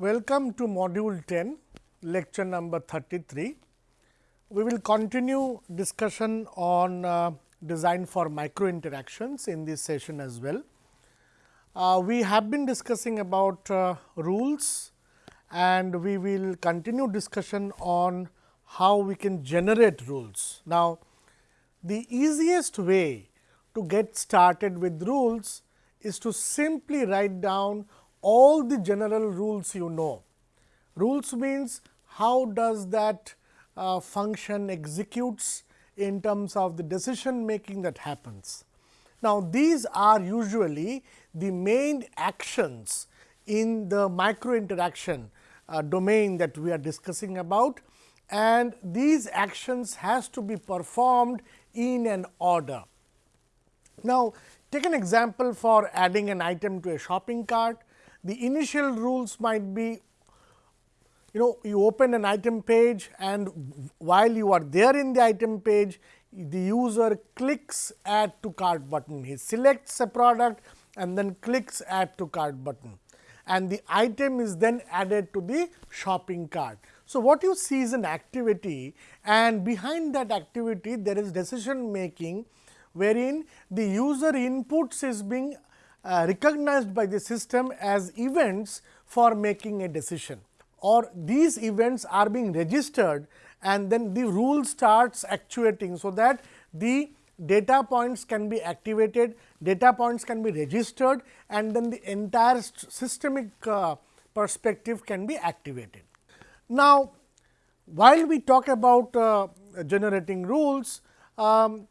Welcome to module 10, lecture number 33. We will continue discussion on uh, design for micro interactions in this session as well. Uh, we have been discussing about uh, rules and we will continue discussion on how we can generate rules. Now, the easiest way to get started with rules is to simply write down all the general rules you know. Rules means how does that uh, function executes in terms of the decision making that happens. Now, these are usually the main actions in the micro interaction uh, domain that we are discussing about and these actions has to be performed in an order. Now, take an example for adding an item to a shopping cart. The initial rules might be you know you open an item page and while you are there in the item page the user clicks add to cart button. He selects a product and then clicks add to cart button and the item is then added to the shopping cart. So, what you see is an activity and behind that activity there is decision making wherein the user inputs is being uh, recognized by the system as events for making a decision or these events are being registered and then the rule starts actuating. So, that the data points can be activated, data points can be registered and then the entire systemic uh, perspective can be activated. Now, while we talk about uh, generating rules, um,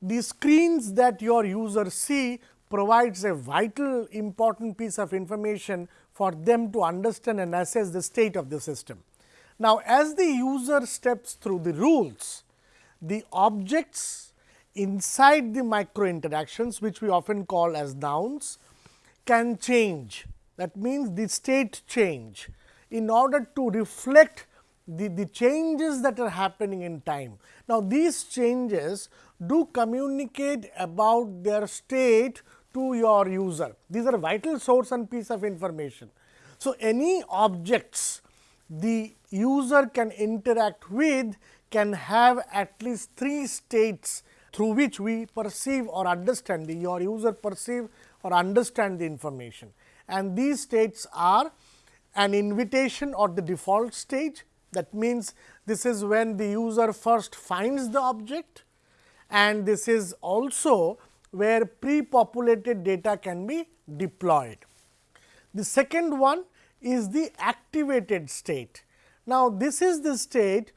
the screens that your users see provides a vital important piece of information for them to understand and assess the state of the system. Now, as the user steps through the rules, the objects inside the micro interactions which we often call as nouns can change. That means, the state change in order to reflect the, the changes that are happening in time. Now, these changes do communicate about their state to your user. These are vital source and piece of information. So, any objects the user can interact with can have at least three states through which we perceive or understand the your user perceive or understand the information. And these states are an invitation or the default stage that means, this is when the user first finds the object and this is also where pre-populated data can be deployed. The second one is the activated state. Now, this is the state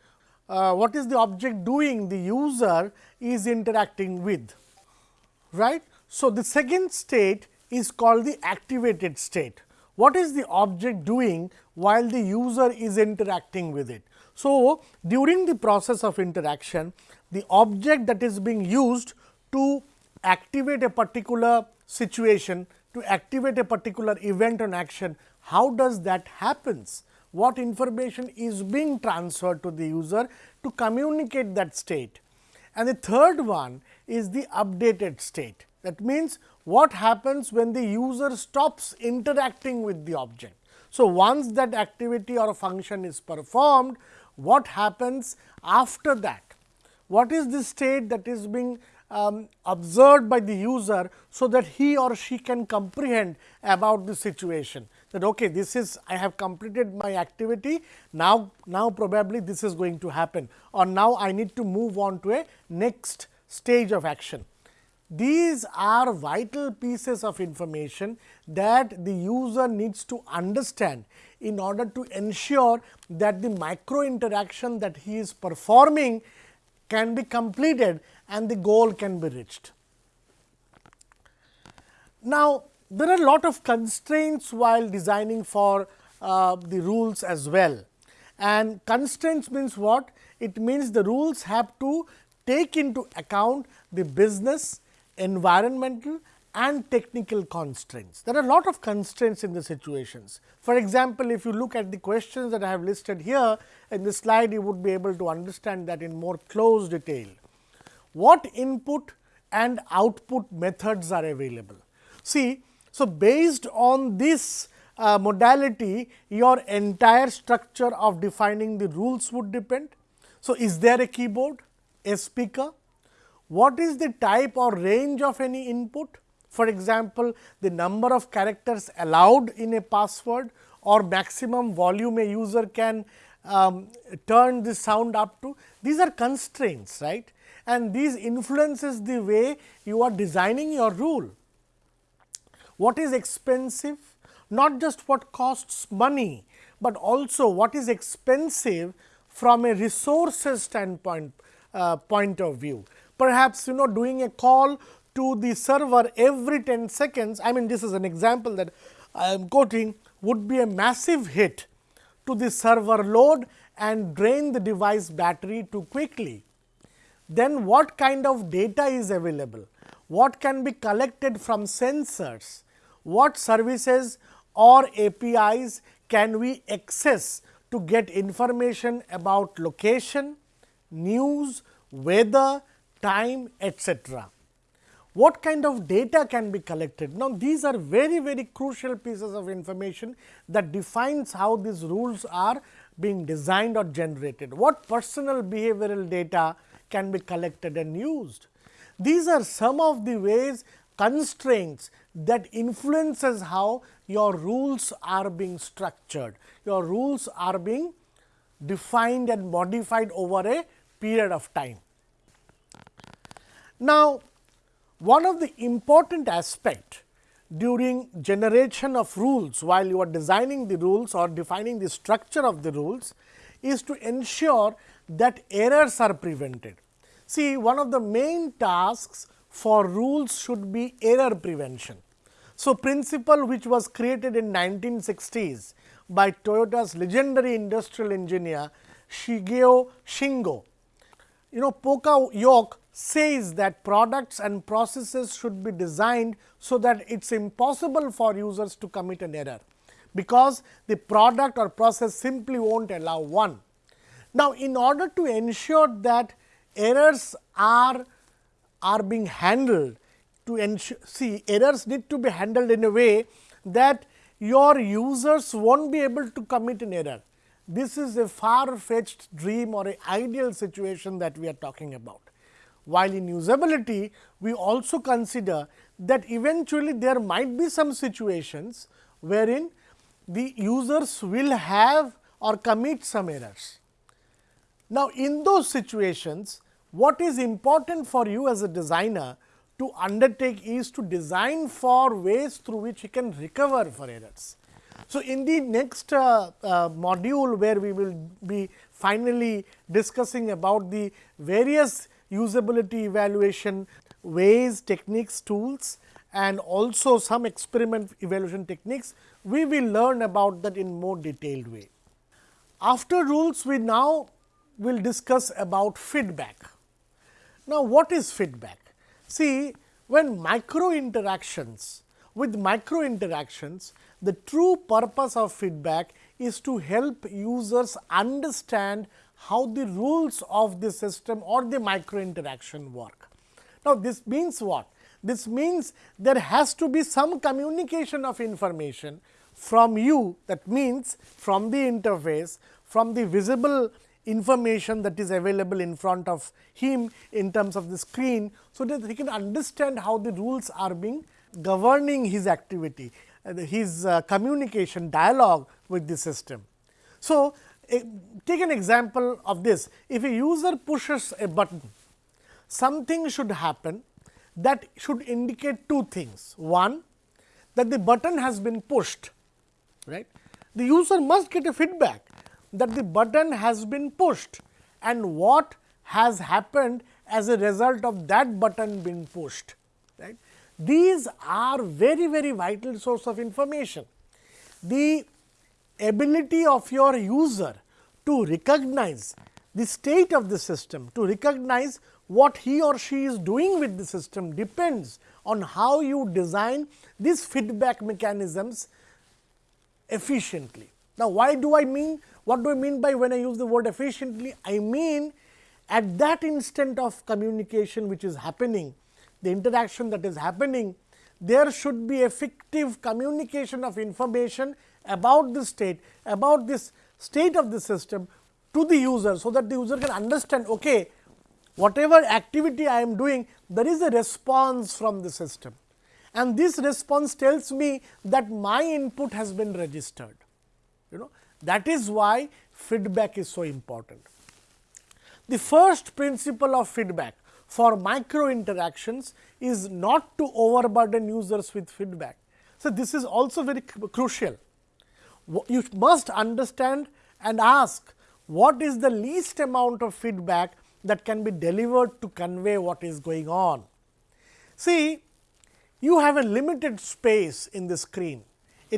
uh, what is the object doing the user is interacting with right. So, the second state is called the activated state. What is the object doing while the user is interacting with it? So, during the process of interaction the object that is being used to activate a particular situation to activate a particular event on action, how does that happens? What information is being transferred to the user to communicate that state? And the third one is the updated state. That means, what happens when the user stops interacting with the object. So, once that activity or function is performed, what happens after that? What is the state that is being um, observed by the user, so that he or she can comprehend about the situation. That okay, this is I have completed my activity. Now, now probably this is going to happen. Or now I need to move on to a next stage of action. These are vital pieces of information that the user needs to understand in order to ensure that the micro interaction that he is performing can be completed and the goal can be reached. Now, there are a lot of constraints while designing for uh, the rules as well and constraints means what? It means the rules have to take into account the business, environmental and technical constraints. There are a lot of constraints in the situations. For example, if you look at the questions that I have listed here in the slide, you would be able to understand that in more close detail. What input and output methods are available? See, so based on this uh, modality your entire structure of defining the rules would depend. So, is there a keyboard, a speaker? What is the type or range of any input? For example, the number of characters allowed in a password or maximum volume a user can um, turn the sound up to. These are constraints, right? And these influences the way you are designing your rule. What is expensive? Not just what costs money, but also what is expensive from a resources standpoint uh, point of view. Perhaps you know doing a call to the server every 10 seconds, I mean this is an example that I am quoting would be a massive hit to the server load and drain the device battery too quickly. Then what kind of data is available? What can be collected from sensors? What services or APIs can we access to get information about location, news, weather, time, etc what kind of data can be collected. Now, these are very very crucial pieces of information that defines how these rules are being designed or generated. What personal behavioral data can be collected and used. These are some of the ways constraints that influences how your rules are being structured, your rules are being defined and modified over a period of time. Now, one of the important aspect during generation of rules while you are designing the rules or defining the structure of the rules is to ensure that errors are prevented. See one of the main tasks for rules should be error prevention. So, principle which was created in 1960s by Toyota's legendary industrial engineer Shigeo Shingo. You know Poka yoke says that products and processes should be designed so that it is impossible for users to commit an error, because the product or process simply will not allow one. Now, in order to ensure that errors are, are being handled to ensure see errors need to be handled in a way that your users not be able to commit an error. This is a far fetched dream or a ideal situation that we are talking about. While in usability, we also consider that eventually there might be some situations wherein the users will have or commit some errors. Now, in those situations, what is important for you as a designer to undertake is to design for ways through which you can recover for errors. So, in the next uh, uh, module where we will be finally discussing about the various usability evaluation ways, techniques, tools and also some experiment evaluation techniques, we will learn about that in more detailed way. After rules, we now will discuss about feedback. Now, what is feedback? See, when micro interactions, with micro interactions, the true purpose of feedback is to help users understand how the rules of the system or the micro interaction work. Now, this means what? This means there has to be some communication of information from you that means from the interface, from the visible information that is available in front of him in terms of the screen. So, that he can understand how the rules are being governing his activity, uh, his uh, communication dialogue with the system. So, take an example of this. If a user pushes a button, something should happen that should indicate two things. One, that the button has been pushed, right. The user must get a feedback that the button has been pushed and what has happened as a result of that button being pushed. Right. These are very, very vital source of information. The ability of your user to recognize the state of the system, to recognize what he or she is doing with the system depends on how you design these feedback mechanisms efficiently. Now, why do I mean, what do I mean by when I use the word efficiently? I mean at that instant of communication which is happening, the interaction that is happening, there should be effective communication of information about the state, about this state of the system to the user. So, that the user can understand okay, whatever activity I am doing there is a response from the system and this response tells me that my input has been registered. You know that is why feedback is so important. The first principle of feedback for micro interactions is not to overburden users with feedback. So, this is also very crucial. You must understand and ask what is the least amount of feedback that can be delivered to convey what is going on. See, you have a limited space in the screen.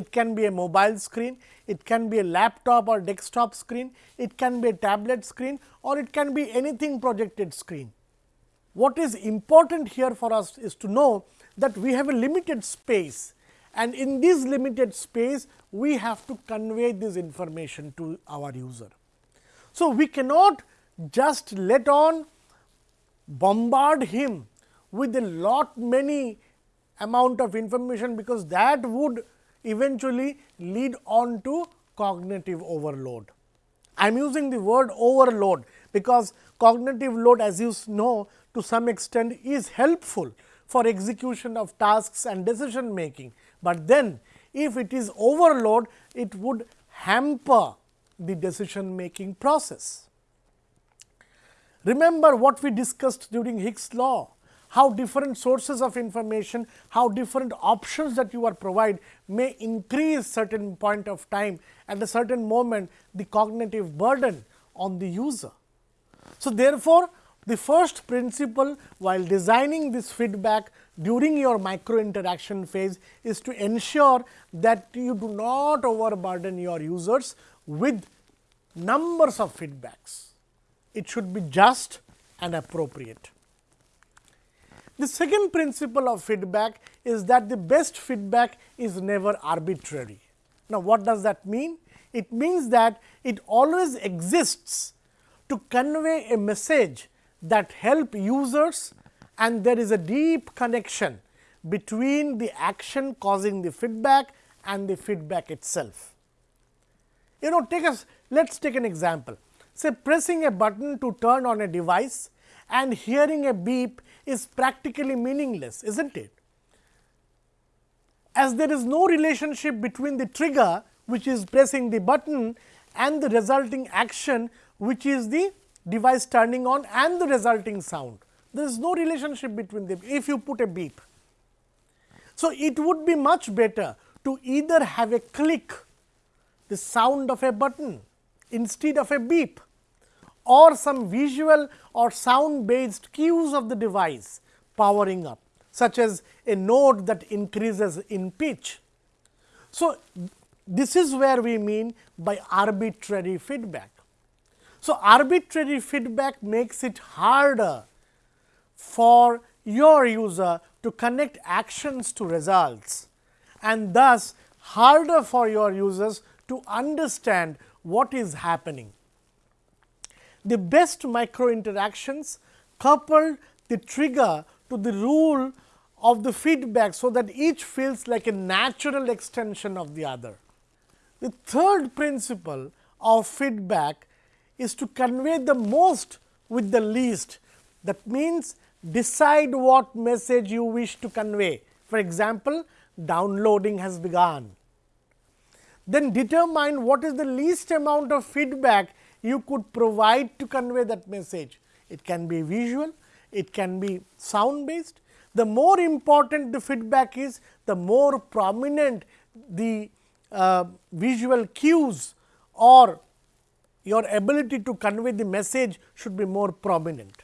It can be a mobile screen, it can be a laptop or desktop screen, it can be a tablet screen or it can be anything projected screen. What is important here for us is to know that we have a limited space and in this limited space we have to convey this information to our user. So, we cannot just let on bombard him with a lot many amount of information, because that would eventually lead on to cognitive overload. I am using the word overload, because cognitive load as you know to some extent is helpful for execution of tasks and decision making, but then if it is overload it would hamper the decision making process. Remember what we discussed during Hicks law how different sources of information, how different options that you are provide may increase certain point of time at a certain moment the cognitive burden on the user. So, therefore, the first principle while designing this feedback during your micro interaction phase is to ensure that you do not overburden your users with numbers of feedbacks. It should be just and appropriate. The second principle of feedback is that the best feedback is never arbitrary. Now, what does that mean? It means that it always exists to convey a message that help users and there is a deep connection between the action causing the feedback and the feedback itself. You know take us let us take an example say pressing a button to turn on a device and hearing a beep is practically meaningless, is not it? As there is no relationship between the trigger which is pressing the button and the resulting action which is the device turning on and the resulting sound. There is no relationship between them if you put a beep. So, it would be much better to either have a click the sound of a button instead of a beep or some visual or sound based cues of the device powering up such as a note that increases in pitch. So, this is where we mean by arbitrary feedback. So, arbitrary feedback makes it harder for your user to connect actions to results and thus harder for your users to understand what is happening the best micro interactions coupled the trigger to the rule of the feedback, so that each feels like a natural extension of the other. The third principle of feedback is to convey the most with the least. That means, decide what message you wish to convey. For example, downloading has begun. Then determine what is the least amount of feedback you could provide to convey that message. It can be visual, it can be sound based. The more important the feedback is, the more prominent the uh, visual cues or your ability to convey the message should be more prominent.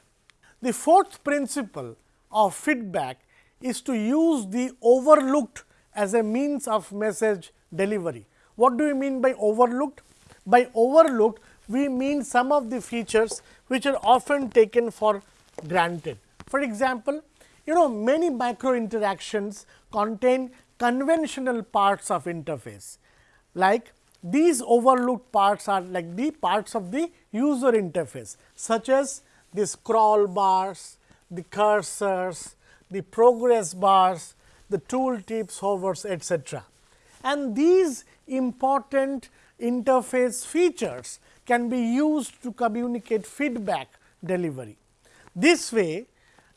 The fourth principle of feedback is to use the overlooked as a means of message delivery. What do you mean by overlooked? By overlooked, we mean some of the features which are often taken for granted. For example, you know many micro interactions contain conventional parts of interface like these overlooked parts are like the parts of the user interface such as the scroll bars, the cursors, the progress bars, the tool tips, hovers etc. And these important interface features can be used to communicate feedback delivery. This way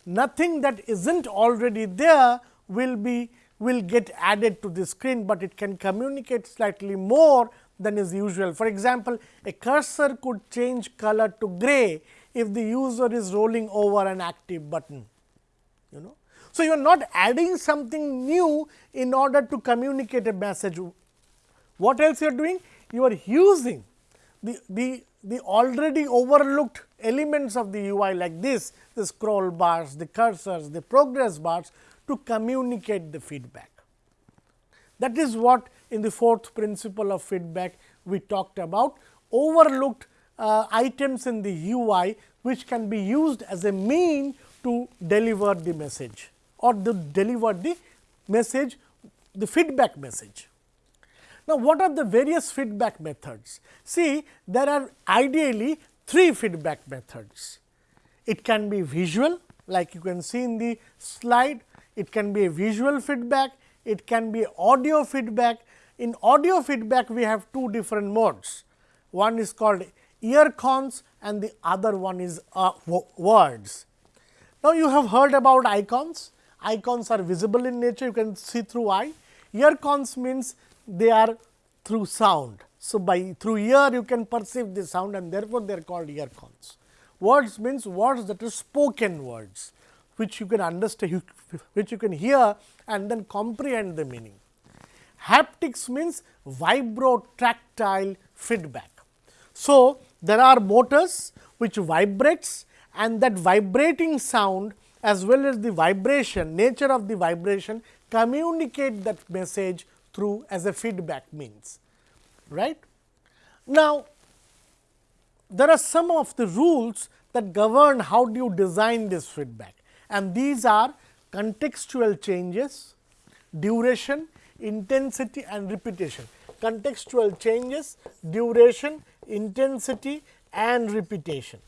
nothing that is not already there will be will get added to the screen, but it can communicate slightly more than is usual. For example, a cursor could change color to gray if the user is rolling over an active button. You know. So, you are not adding something new in order to communicate a message. What else you are doing? You are using the, the, already overlooked elements of the UI like this, the scroll bars, the cursors, the progress bars to communicate the feedback. That is what in the fourth principle of feedback we talked about overlooked uh, items in the UI, which can be used as a mean to deliver the message or to deliver the message the feedback message. Now, what are the various feedback methods? See there are ideally three feedback methods. It can be visual like you can see in the slide, it can be a visual feedback, it can be audio feedback. In audio feedback we have two different modes, one is called ear cons and the other one is uh, words. Now, you have heard about icons, icons are visible in nature you can see through eye, ear cons means they are through sound. So, by through ear you can perceive the sound and therefore, they are called ear cons. Words means words that are spoken words, which you can understand, which you can hear and then comprehend the meaning. Haptics means vibro-tactile feedback. So, there are motors which vibrates and that vibrating sound as well as the vibration, nature of the vibration communicate that message through as a feedback means. right? Now, there are some of the rules that govern how do you design this feedback and these are contextual changes, duration, intensity and repetition. Contextual changes, duration, intensity and repetition.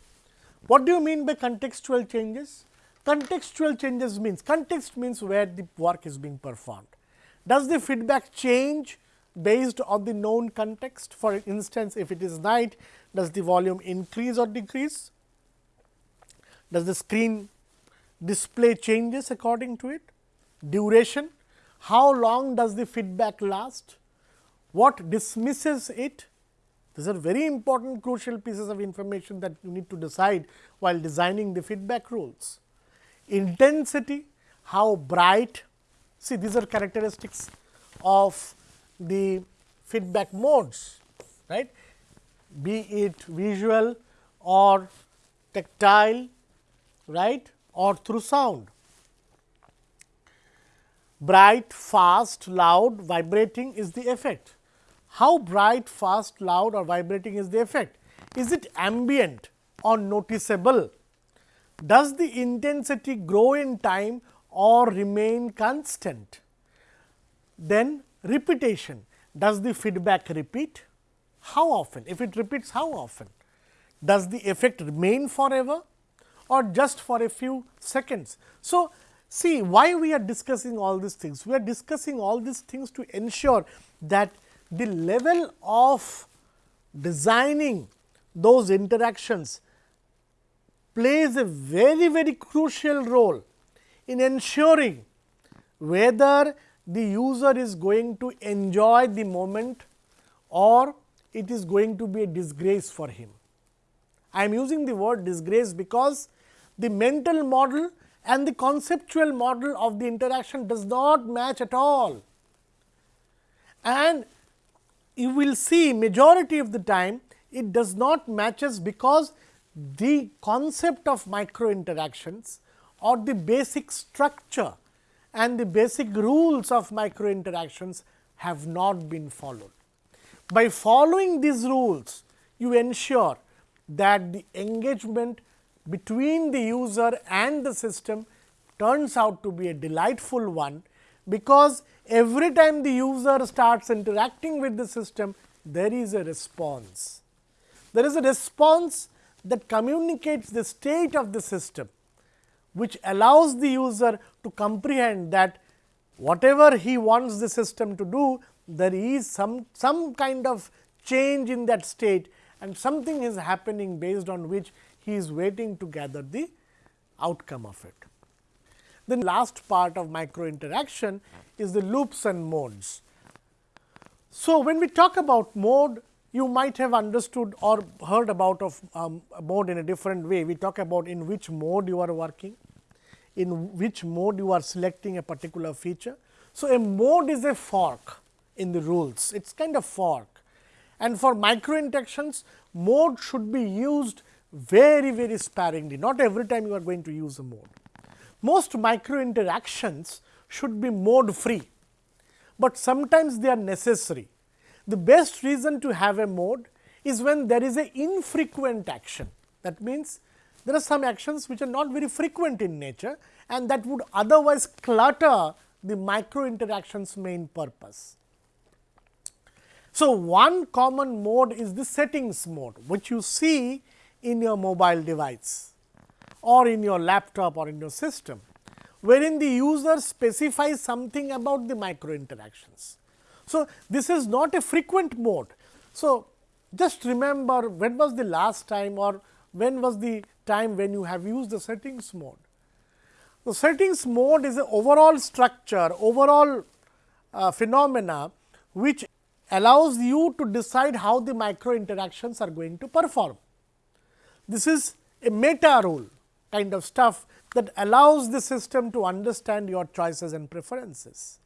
What do you mean by contextual changes? Contextual changes means, context means where the work is being performed. Does the feedback change based on the known context? For instance, if it is night, does the volume increase or decrease? Does the screen display changes according to it? Duration, how long does the feedback last? What dismisses it? These are very important crucial pieces of information that you need to decide while designing the feedback rules. Intensity, how bright, See these are characteristics of the feedback modes, right, be it visual or tactile, right, or through sound. Bright, fast, loud, vibrating is the effect. How bright, fast, loud or vibrating is the effect? Is it ambient or noticeable? Does the intensity grow in time or remain constant. Then repetition, does the feedback repeat? How often? If it repeats, how often? Does the effect remain forever or just for a few seconds? So, see why we are discussing all these things? We are discussing all these things to ensure that the level of designing those interactions plays a very, very crucial role in ensuring whether the user is going to enjoy the moment or it is going to be a disgrace for him. I am using the word disgrace because the mental model and the conceptual model of the interaction does not match at all. And you will see majority of the time it does not matches because the concept of micro interactions or the basic structure and the basic rules of micro interactions have not been followed. By following these rules, you ensure that the engagement between the user and the system turns out to be a delightful one, because every time the user starts interacting with the system, there is a response. There is a response that communicates the state of the system which allows the user to comprehend that whatever he wants the system to do, there is some, some kind of change in that state and something is happening based on which he is waiting to gather the outcome of it. The last part of micro interaction is the loops and modes. So, when we talk about mode, you might have understood or heard about of um, mode in a different way. We talk about in which mode you are working, in which mode you are selecting a particular feature. So, a mode is a fork in the rules, it is kind of fork and for micro interactions mode should be used very very sparingly, not every time you are going to use a mode. Most micro interactions should be mode free, but sometimes they are necessary. The best reason to have a mode is when there is a infrequent action. That means, there are some actions which are not very frequent in nature and that would otherwise clutter the micro interactions main purpose. So, one common mode is the settings mode, which you see in your mobile device or in your laptop or in your system, wherein the user specifies something about the micro interactions. So, this is not a frequent mode. So, just remember when was the last time or when was the time when you have used the settings mode. The settings mode is an overall structure, overall uh, phenomena which allows you to decide how the micro interactions are going to perform. This is a meta rule kind of stuff that allows the system to understand your choices and preferences.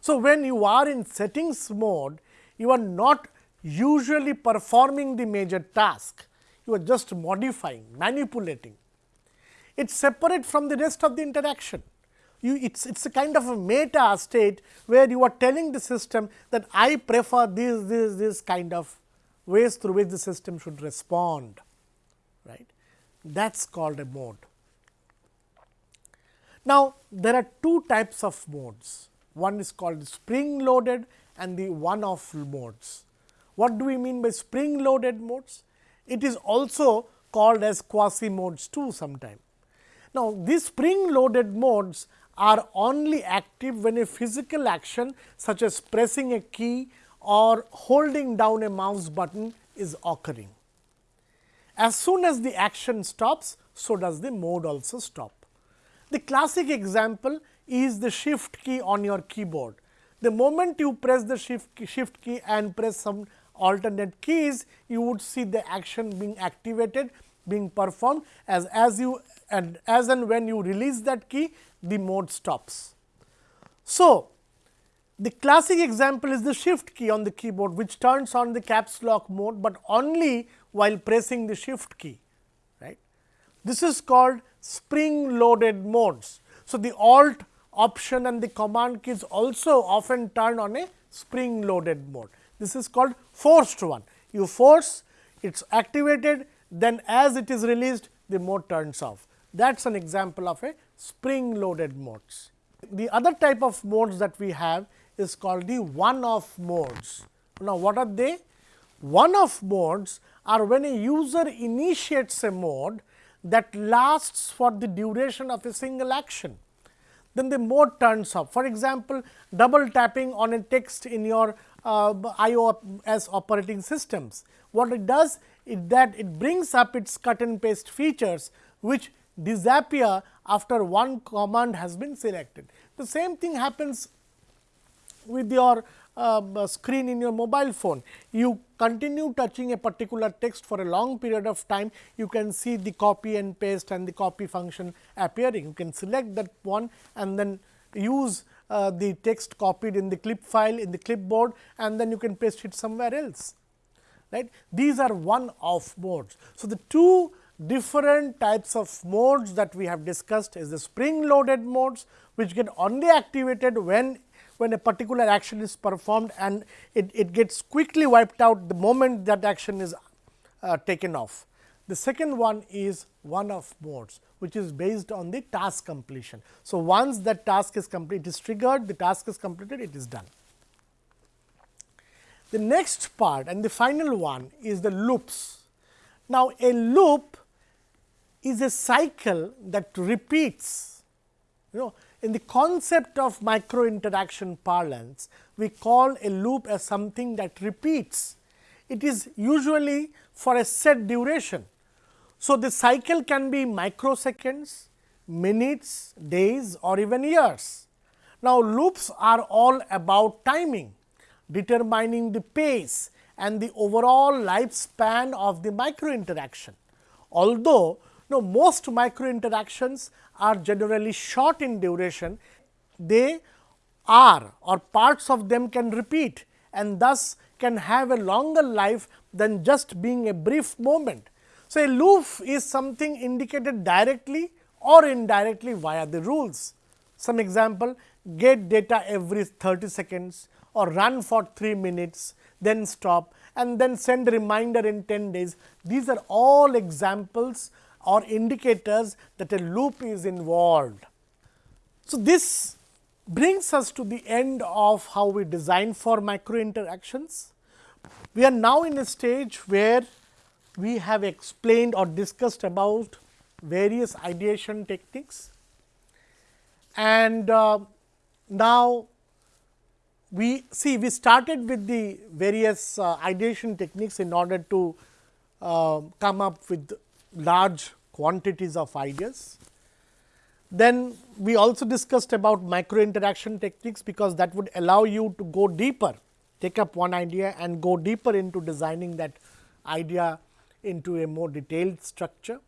So, when you are in settings mode, you are not usually performing the major task, you are just modifying, manipulating. It is separate from the rest of the interaction you it's it's a kind of a meta state where you are telling the system that I prefer this this this kind of ways through which the system should respond right that is called a mode. Now, there are two types of modes one is called spring loaded and the one off modes. What do we mean by spring loaded modes? It is also called as quasi modes too sometime. Now, these spring loaded modes are only active when a physical action such as pressing a key or holding down a mouse button is occurring. As soon as the action stops, so does the mode also stop. The classic example is the shift key on your keyboard. The moment you press the shift key, shift key and press some alternate keys, you would see the action being activated being performed as, as you and as and when you release that key the mode stops. So, the classic example is the shift key on the keyboard which turns on the caps lock mode, but only while pressing the shift key. right? This is called spring loaded modes. So, the alt option and the command keys also often turn on a spring loaded mode. This is called forced one. You force, it is activated, then as it is released, the mode turns off. That is an example of a spring loaded modes. The other type of modes that we have is called the one off modes. Now, what are they? One off modes are when a user initiates a mode that lasts for the duration of a single action. Then the mode turns off. For example, double tapping on a text in your uh, iOS operating systems. What it does is that it brings up its cut and paste features, which disappear after one command has been selected. The same thing happens with your uh, screen in your mobile phone. You continue touching a particular text for a long period of time, you can see the copy and paste and the copy function appearing. You can select that one and then use uh, the text copied in the clip file in the clipboard and then you can paste it somewhere else. Right? These are one off modes. So, the two different types of modes that we have discussed is the spring loaded modes, which get only activated when when a particular action is performed and it, it gets quickly wiped out the moment that action is uh, taken off. The second one is one of modes, which is based on the task completion. So, once that task is complete, it is triggered, the task is completed, it is done. The next part and the final one is the loops. Now, a loop is a cycle that repeats. You know, in the concept of micro interaction parlance, we call a loop as something that repeats. It is usually for a set duration. So, the cycle can be microseconds, minutes, days or even years. Now, loops are all about timing, determining the pace and the overall lifespan of the micro interaction. Although, no, most micro interactions are generally short in duration, they are or parts of them can repeat and thus can have a longer life than just being a brief moment. So, a loop is something indicated directly or indirectly via the rules. Some example get data every 30 seconds or run for 3 minutes, then stop and then send reminder in 10 days. These are all examples or indicators that a loop is involved. So, this brings us to the end of how we design for micro interactions. We are now in a stage where we have explained or discussed about various ideation techniques and uh, now we see we started with the various uh, ideation techniques in order to uh, come up with large quantities of ideas. Then we also discussed about micro interaction techniques, because that would allow you to go deeper, take up one idea and go deeper into designing that idea into a more detailed structure.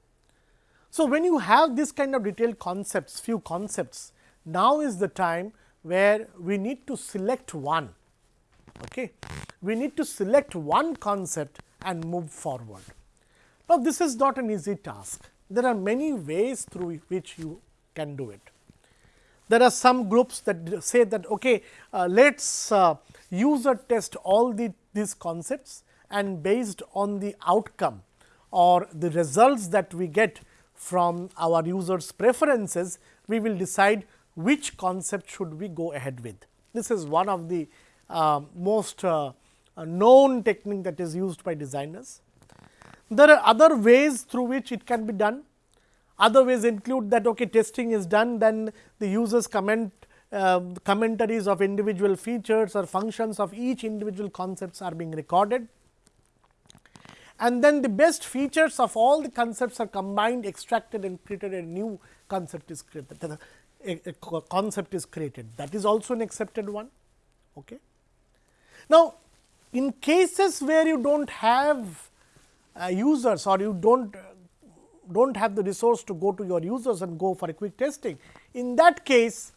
So, when you have this kind of detailed concepts, few concepts, now is the time where we need to select one. Okay. We need to select one concept and move forward. Now, this is not an easy task. There are many ways through which you can do it. There are some groups that say that okay, uh, let us uh, user test all the these concepts and based on the outcome or the results that we get from our users preferences, we will decide which concept should we go ahead with. This is one of the uh, most uh, known technique that is used by designers. There are other ways through which it can be done. Other ways include that okay, testing is done, then the users comment uh, commentaries of individual features or functions of each individual concepts are being recorded. And then the best features of all the concepts are combined, extracted and created a new concept is created, a, a concept is created. That is also an accepted one. Okay. Now, in cases where you do not have uh, users or you do not do not have the resource to go to your users and go for a quick testing. In that case,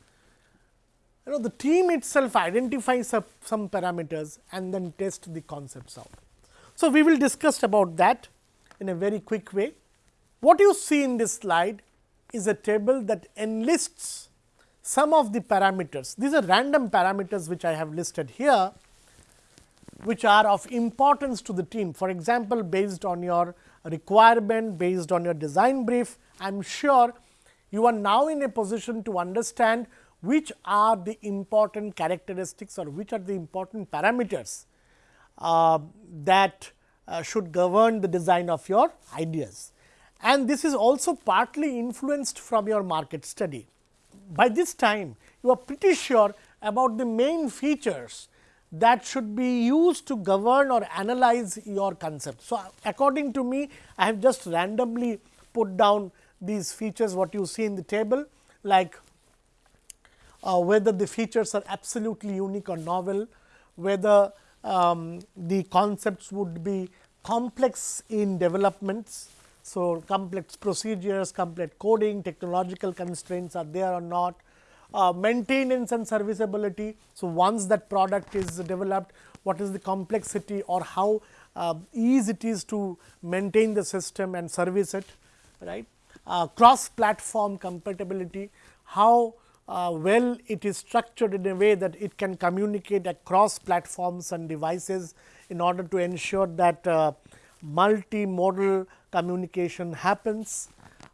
you know the team itself identifies some, some parameters and then test the concepts out. So, we will discuss about that in a very quick way. What you see in this slide is a table that enlists some of the parameters. These are random parameters which I have listed here which are of importance to the team. For example, based on your requirement, based on your design brief, I am sure you are now in a position to understand which are the important characteristics or which are the important parameters uh, that uh, should govern the design of your ideas. And this is also partly influenced from your market study. By this time, you are pretty sure about the main features that should be used to govern or analyze your concept. So, according to me I have just randomly put down these features what you see in the table like uh, whether the features are absolutely unique or novel, whether um, the concepts would be complex in developments. So, complex procedures, complex coding, technological constraints are there or not, uh, maintenance and serviceability. So, once that product is developed, what is the complexity or how uh, easy it is to maintain the system and service it, right. Uh, cross platform compatibility, how uh, well it is structured in a way that it can communicate across platforms and devices in order to ensure that uh, multimodal communication happens.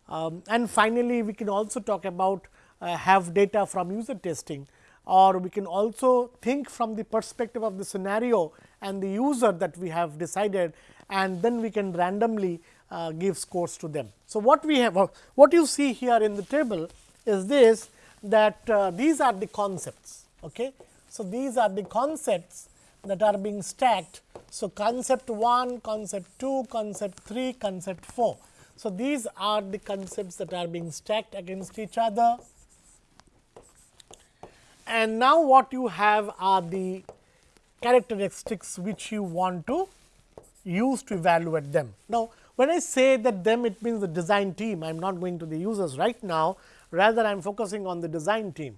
Um, and finally, we can also talk about have data from user testing or we can also think from the perspective of the scenario and the user that we have decided and then we can randomly uh, give scores to them. So, what we have what you see here in the table is this that uh, these are the concepts. Okay? So, these are the concepts that are being stacked. So, concept 1, concept 2, concept 3, concept 4. So, these are the concepts that are being stacked against each other and now what you have are the characteristics which you want to use to evaluate them. Now, when I say that them it means the design team I am not going to the users right now rather I am focusing on the design team.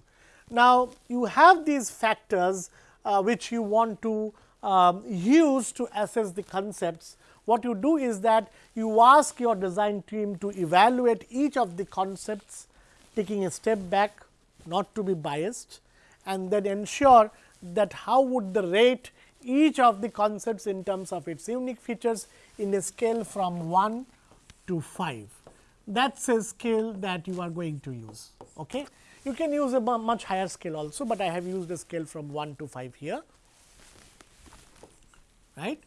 Now, you have these factors uh, which you want to um, use to assess the concepts. What you do is that you ask your design team to evaluate each of the concepts taking a step back not to be biased and then ensure that how would the rate each of the concepts in terms of its unique features in a scale from 1 to 5. That is a scale that you are going to use. Okay? You can use a much higher scale also, but I have used a scale from 1 to 5 here. Right?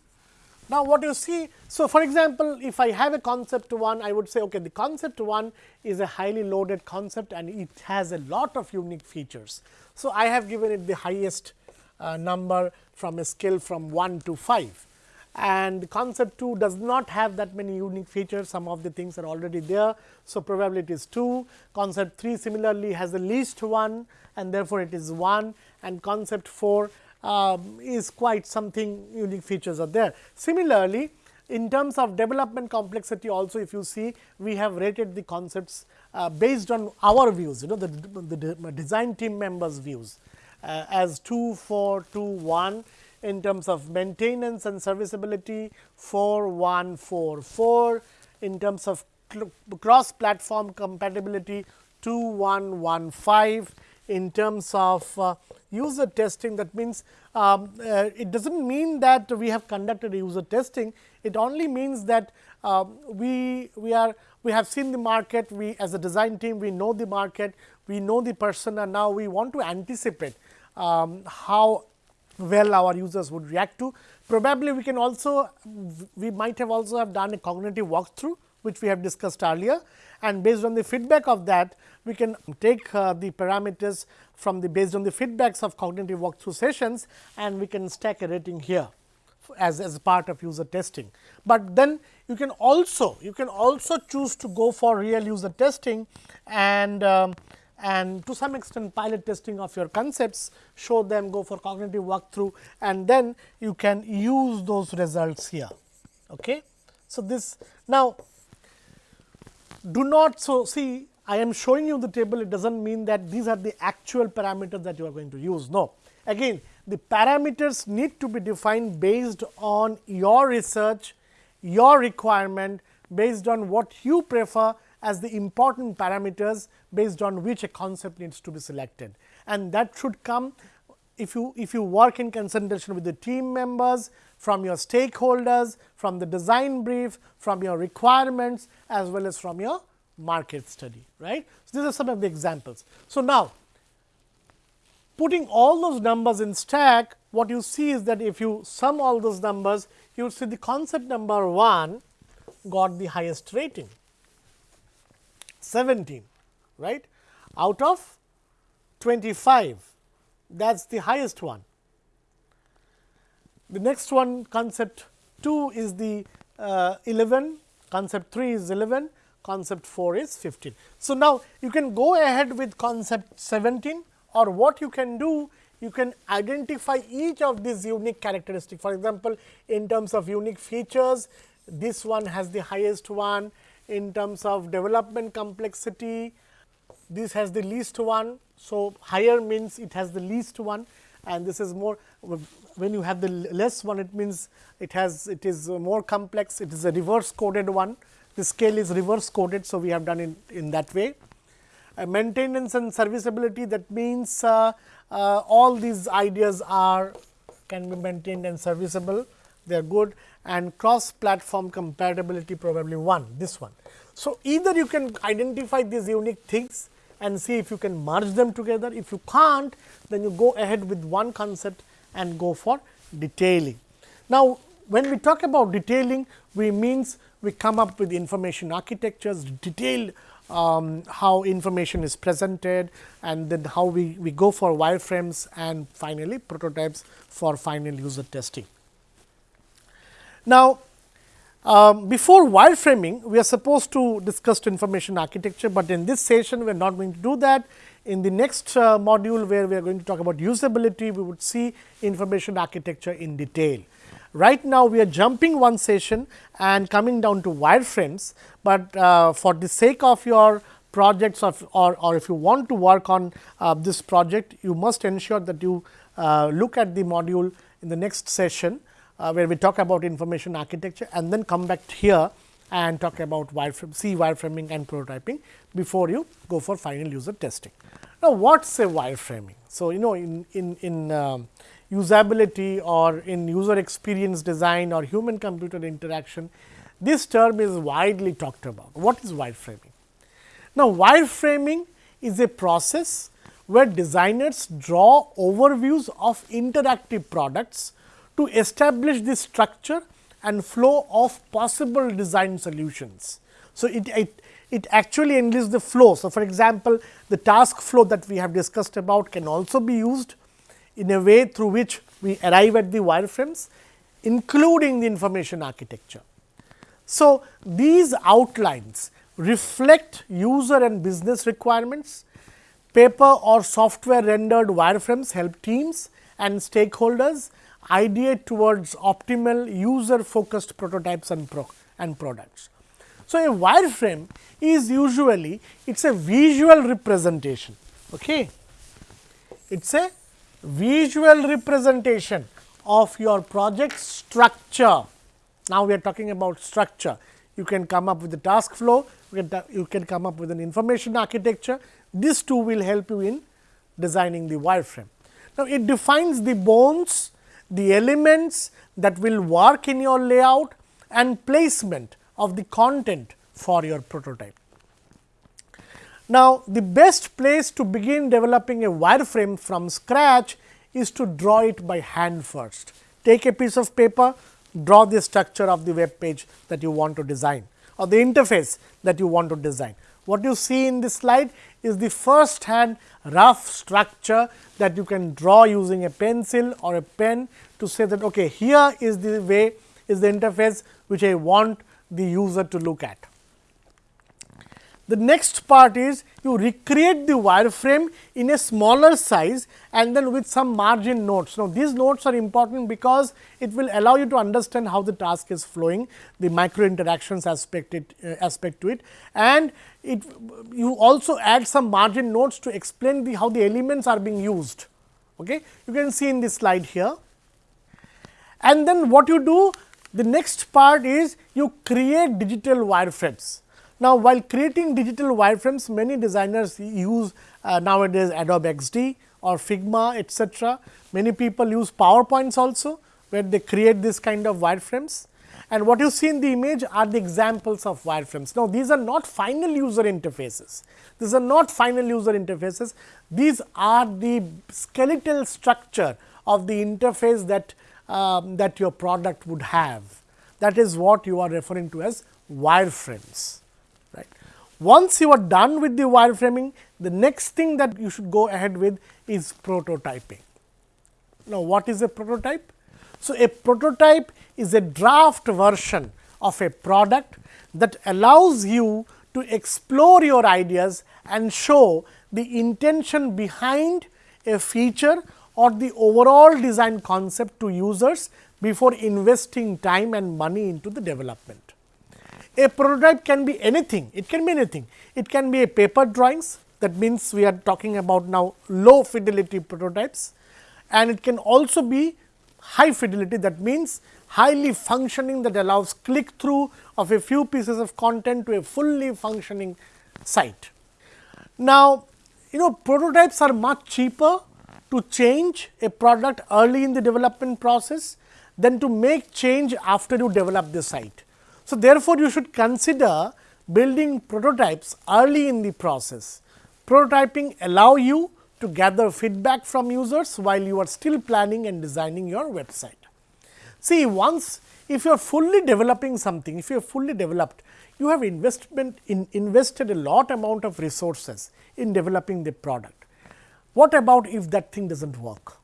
Now, what you see, so for example, if I have a concept 1, I would say okay, the concept 1 is a highly loaded concept and it has a lot of unique features. So, I have given it the highest uh, number from a scale from 1 to 5 and concept 2 does not have that many unique features, some of the things are already there. So, probability is 2, concept 3 similarly has the least 1 and therefore, it is 1 and concept 4 um, is quite something unique features are there. Similarly, in terms of development complexity also if you see we have rated the concepts uh, based on our views you know the, the design team members views uh, as 2, 4, 2, 1 in terms of maintenance and serviceability 4, 1, 4, 4 in terms of cross platform compatibility 2, 1, 1, 5 in terms of uh, user testing. That means um, uh, it does not mean that we have conducted user testing. It only means that uh, we we are we have seen the market. We as a design team we know the market. We know the persona now we want to anticipate um, how well our users would react to. Probably we can also we might have also have done a cognitive walkthrough which we have discussed earlier and based on the feedback of that we can take uh, the parameters from the based on the feedbacks of cognitive walkthrough sessions and we can stack a rating here as, as part of user testing. But then you can also you can also choose to go for real user testing and um, and to some extent pilot testing of your concepts show them go for cognitive walkthrough and then you can use those results here. Okay. So, this now do not so see I am showing you the table it does not mean that these are the actual parameters that you are going to use. No again the parameters need to be defined based on your research, your requirement based on what you prefer as the important parameters based on which a concept needs to be selected. And that should come if you if you work in consultation with the team members, from your stakeholders, from the design brief, from your requirements as well as from your market study. right? So, these are some of the examples. So, now putting all those numbers in stack, what you see is that if you sum all those numbers, you see the concept number 1 got the highest rating 17 right out of 25 that is the highest one. The next one concept 2 is the uh, 11, concept 3 is 11, concept 4 is 15. So, now you can go ahead with concept 17 or what you can do you can identify each of these unique characteristics. For example, in terms of unique features this one has the highest one in terms of development complexity this has the least one. So, higher means it has the least one and this is more when you have the less one it means it has it is more complex it is a reverse coded one the scale is reverse coded. So, we have done it in that way. Uh, maintenance and serviceability that means uh, uh, all these ideas are can be maintained and serviceable they are good and cross platform compatibility probably one this one. So, either you can identify these unique things and see if you can merge them together. If you can't, then you go ahead with one concept and go for detailing. Now, when we talk about detailing, we means we come up with information architectures, detailed um, how information is presented and then how we, we go for wireframes and finally, prototypes for final user testing. Now, um, before wireframing, we are supposed to discuss information architecture, but in this session we are not going to do that. In the next uh, module where we are going to talk about usability, we would see information architecture in detail. Right now, we are jumping one session and coming down to wireframes, but uh, for the sake of your projects of, or, or if you want to work on uh, this project, you must ensure that you uh, look at the module in the next session, uh, where we talk about information architecture and then come back here and talk about wireframe, see wireframing and prototyping before you go for final user testing. Now, what is a wireframing? So, you know in, in, in um, usability or in user experience design or human computer interaction, this term is widely talked about. What is wireframing? Now, wireframing is a process where designers draw overviews of interactive products to establish the structure and flow of possible design solutions. So, it, it, it actually enlists the flow. So, for example, the task flow that we have discussed about can also be used in a way through which we arrive at the wireframes including the information architecture. So, these outlines reflect user and business requirements, paper or software rendered wireframes help teams and stakeholders ideate towards optimal user focused prototypes and, pro and products. So, a wireframe is usually it is a visual representation. Okay. It is a visual representation of your project structure. Now, we are talking about structure. You can come up with the task flow, you can, you can come up with an information architecture. This two will help you in designing the wireframe. Now, it defines the bones, the elements that will work in your layout and placement of the content for your prototype. Now, the best place to begin developing a wireframe from scratch is to draw it by hand first. Take a piece of paper, draw the structure of the web page that you want to design or the interface that you want to design. What you see in this slide is the first hand rough structure that you can draw using a pencil or a pen to say that okay, here is the way is the interface which I want the user to look at. The next part is you recreate the wireframe in a smaller size and then with some margin notes. Now, these notes are important because it will allow you to understand how the task is flowing, the micro interactions aspect, it, uh, aspect to it and it you also add some margin notes to explain the how the elements are being used. Okay. You can see in this slide here. And then what you do the next part is you create digital wireframes now, while creating digital wireframes, many designers use uh, nowadays Adobe XD or Figma etcetera. Many people use PowerPoints also, where they create this kind of wireframes. And what you see in the image are the examples of wireframes. Now, these are not final user interfaces. These are not final user interfaces. These are the skeletal structure of the interface that, um, that your product would have. That is what you are referring to as wireframes. Once you are done with the wireframing, the next thing that you should go ahead with is prototyping. Now, what is a prototype? So, a prototype is a draft version of a product that allows you to explore your ideas and show the intention behind a feature or the overall design concept to users before investing time and money into the development. A prototype can be anything, it can be anything. It can be a paper drawings that means we are talking about now low fidelity prototypes and it can also be high fidelity that means highly functioning that allows click through of a few pieces of content to a fully functioning site. Now, you know prototypes are much cheaper to change a product early in the development process than to make change after you develop the site. So, therefore, you should consider building prototypes early in the process. Prototyping allow you to gather feedback from users while you are still planning and designing your website. See, once if you are fully developing something, if you are fully developed, you have investment in invested a lot amount of resources in developing the product. What about if that thing does not work?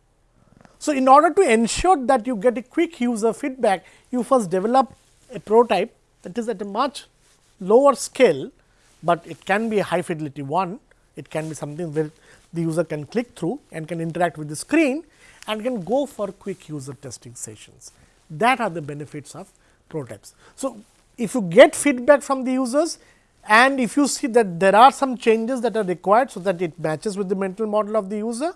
So, in order to ensure that you get a quick user feedback, you first develop a prototype that is at a much lower scale, but it can be a high fidelity one. It can be something where the user can click through and can interact with the screen and can go for quick user testing sessions. That are the benefits of prototypes. So, if you get feedback from the users and if you see that there are some changes that are required, so that it matches with the mental model of the user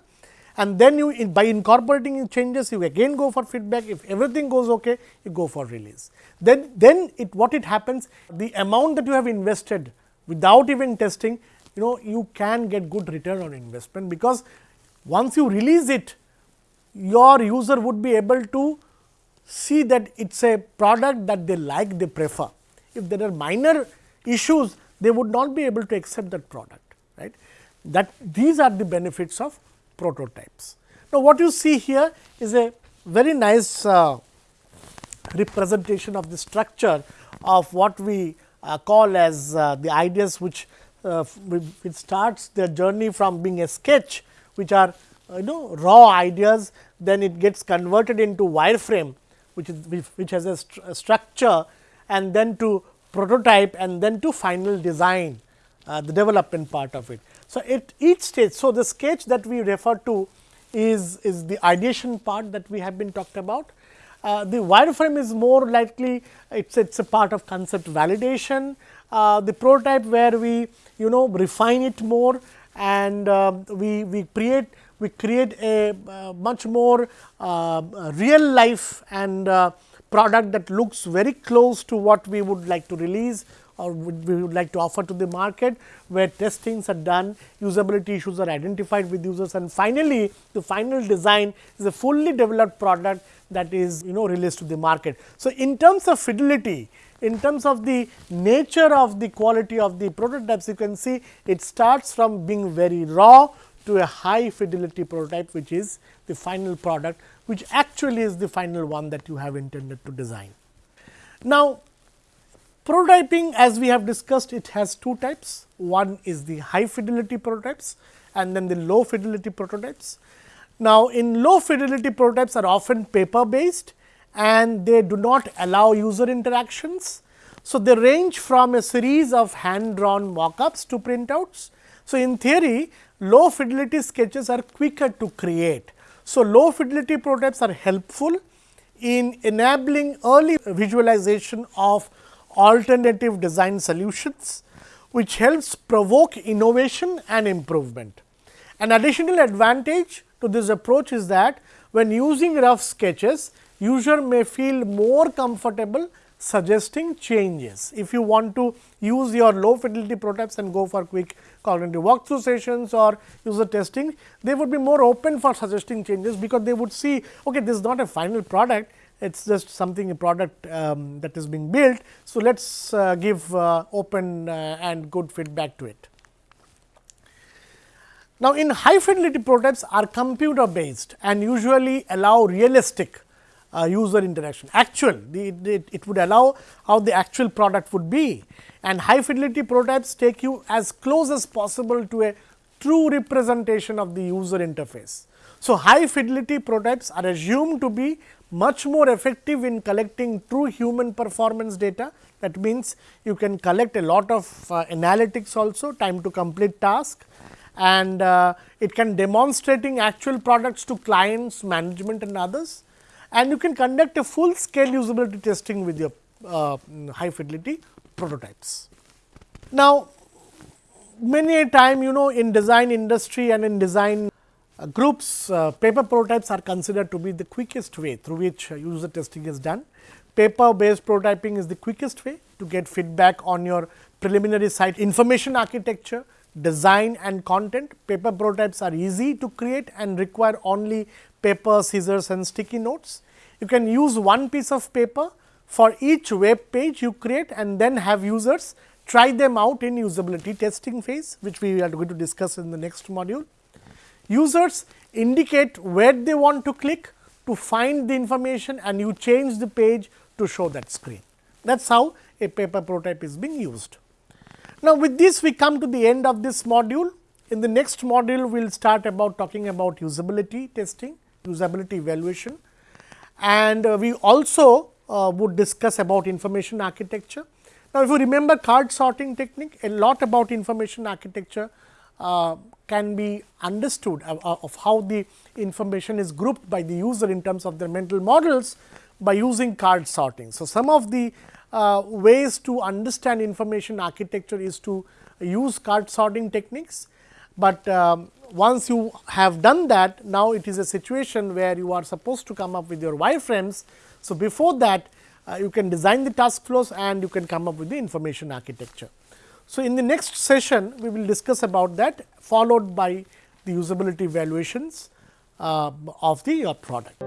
and then you by incorporating changes you again go for feedback. If everything goes okay you go for release. Then then it what it happens the amount that you have invested without even testing you know you can get good return on investment because once you release it your user would be able to see that it is a product that they like they prefer. If there are minor issues they would not be able to accept that product right? That these are the benefits of prototypes. Now, what you see here is a very nice uh, representation of the structure of what we uh, call as uh, the ideas which uh, which starts their journey from being a sketch which are you know raw ideas then it gets converted into wireframe which is which has a, a structure and then to prototype and then to final design uh, the development part of it. So, at each stage, so the sketch that we refer to is, is the ideation part that we have been talked about. Uh, the wireframe is more likely it's it's a part of concept validation. Uh, the prototype where we you know refine it more and uh, we we create we create a uh, much more uh, real life and uh, product that looks very close to what we would like to release or we would like to offer to the market, where testings are done, usability issues are identified with users and finally, the final design is a fully developed product that is you know released to the market. So, in terms of fidelity, in terms of the nature of the quality of the prototypes, you can see it starts from being very raw to a high fidelity prototype, which is the final product, which actually is the final one that you have intended to design. Now, Prototyping as we have discussed it has two types, one is the high fidelity prototypes and then the low fidelity prototypes. Now, in low fidelity prototypes are often paper based and they do not allow user interactions. So, they range from a series of hand drawn mockups to printouts. So, in theory low fidelity sketches are quicker to create. So, low fidelity prototypes are helpful in enabling early visualization of alternative design solutions, which helps provoke innovation and improvement. An additional advantage to this approach is that when using rough sketches, user may feel more comfortable suggesting changes. If you want to use your low fidelity prototypes and go for quick cognitive walkthrough sessions or user testing, they would be more open for suggesting changes, because they would see okay, this is not a final product, it is just something a product um, that is being built. So, let us uh, give uh, open uh, and good feedback to it. Now, in high fidelity prototypes are computer based and usually allow realistic uh, user interaction actual the, it would allow how the actual product would be and high fidelity prototypes take you as close as possible to a true representation of the user interface. So, high fidelity prototypes are assumed to be much more effective in collecting true human performance data. That means, you can collect a lot of uh, analytics also time to complete task and uh, it can demonstrating actual products to clients, management and others and you can conduct a full scale usability testing with your uh, high fidelity prototypes. Now, many a time you know in design industry and in design groups uh, paper prototypes are considered to be the quickest way through which uh, user testing is done. Paper based prototyping is the quickest way to get feedback on your preliminary site information architecture, design and content. Paper prototypes are easy to create and require only paper, scissors and sticky notes. You can use one piece of paper for each web page you create and then have users try them out in usability testing phase, which we are going to discuss in the next module. Users indicate where they want to click to find the information and you change the page to show that screen. That is how a paper prototype is being used. Now, with this we come to the end of this module. In the next module, we will start about talking about usability testing, usability evaluation and uh, we also uh, would discuss about information architecture. Now, if you remember card sorting technique, a lot about information architecture uh, can be understood of, of how the information is grouped by the user in terms of their mental models by using card sorting. So, some of the uh, ways to understand information architecture is to use card sorting techniques, but um, once you have done that now it is a situation where you are supposed to come up with your wireframes. So, before that uh, you can design the task flows and you can come up with the information architecture. So, in the next session we will discuss about that followed by the usability evaluations uh, of the uh, product.